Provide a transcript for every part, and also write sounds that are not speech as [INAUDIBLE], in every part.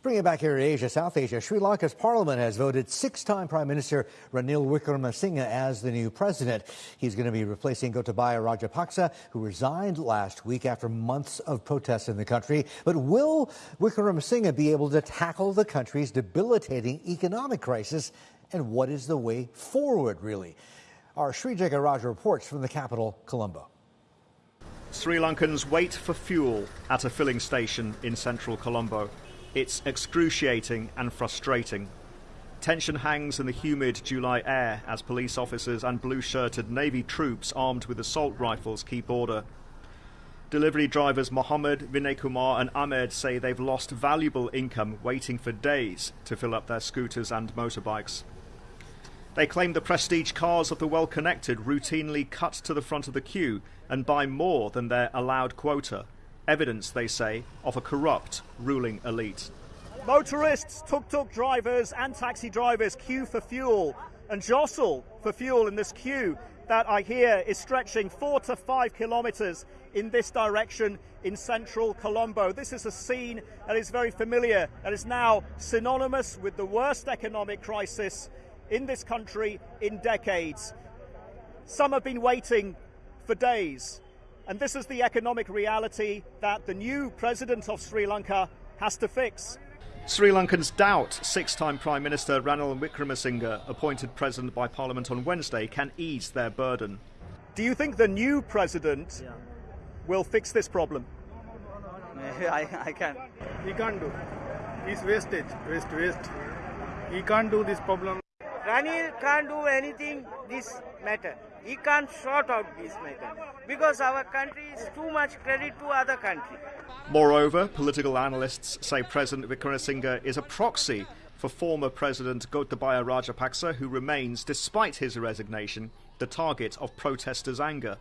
Bring it back here to Asia, South Asia. Sri Lanka's parliament has voted six-time Prime Minister Ranil Wickremesinghe as the new president. He's going to be replacing Gotabaya Rajapaksa, who resigned last week after months of protests in the country. But will Wickremesinghe be able to tackle the country's debilitating economic crisis? And what is the way forward, really? Our Sri Jegarajah reports from the capital, Colombo. Sri Lankans wait for fuel at a filling station in central Colombo. It's excruciating and frustrating. Tension hangs in the humid July air as police officers and blue shirted Navy troops armed with assault rifles keep order. Delivery drivers Mohammed, Vinay Kumar, and Ahmed say they've lost valuable income waiting for days to fill up their scooters and motorbikes. They claim the prestige cars of the well connected routinely cut to the front of the queue and buy more than their allowed quota evidence, they say, of a corrupt ruling elite. Motorists, tuk tuk drivers, and taxi drivers queue for fuel and jostle for fuel in this queue that I hear is stretching four to five kilometres in this direction in central Colombo. This is a scene that is very familiar, that is now synonymous with the worst economic crisis in this country in decades. Some have been waiting for days. And this is the economic reality that the new president of Sri Lanka has to fix. Sri Lankans doubt six time Prime Minister Ranil Wickremesinghe, appointed president by Parliament on Wednesday, can ease their burden. Do you think the new president yeah. will fix this problem? [LAUGHS] I, I can. He can't do. He's wasted, waste, waste. He can't do this problem. Ranil can't do anything this matter. He can't sort out this matter because our country is too much credit to other countries. Moreover, political analysts say President Wickremesinghe is a proxy for former President Gotabaya Rajapaksa, who remains, despite his resignation, the target of protesters' anger.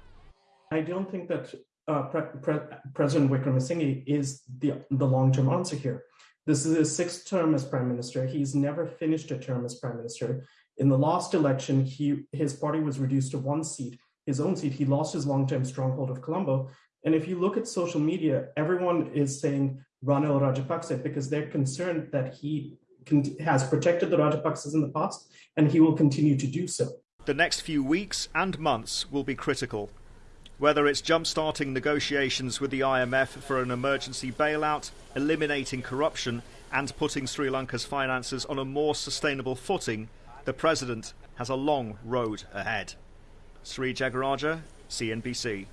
I don't think that uh, Pre Pre President Wickremesinghe is the, the long-term answer here. This is his sixth term as prime minister. He's never finished a term as prime minister. In the last election, he his party was reduced to one seat, his own seat. He lost his long-term stronghold of Colombo. And if you look at social media, everyone is saying Ranil Rajapaksa because they're concerned that he has protected the Rajapaksas in the past and he will continue to do so. The next few weeks and months will be critical. Whether it's jump-starting negotiations with the IMF for an emergency bailout, eliminating corruption, and putting Sri Lanka's finances on a more sustainable footing, the president has a long road ahead. Sri Jegarajah, CNBC.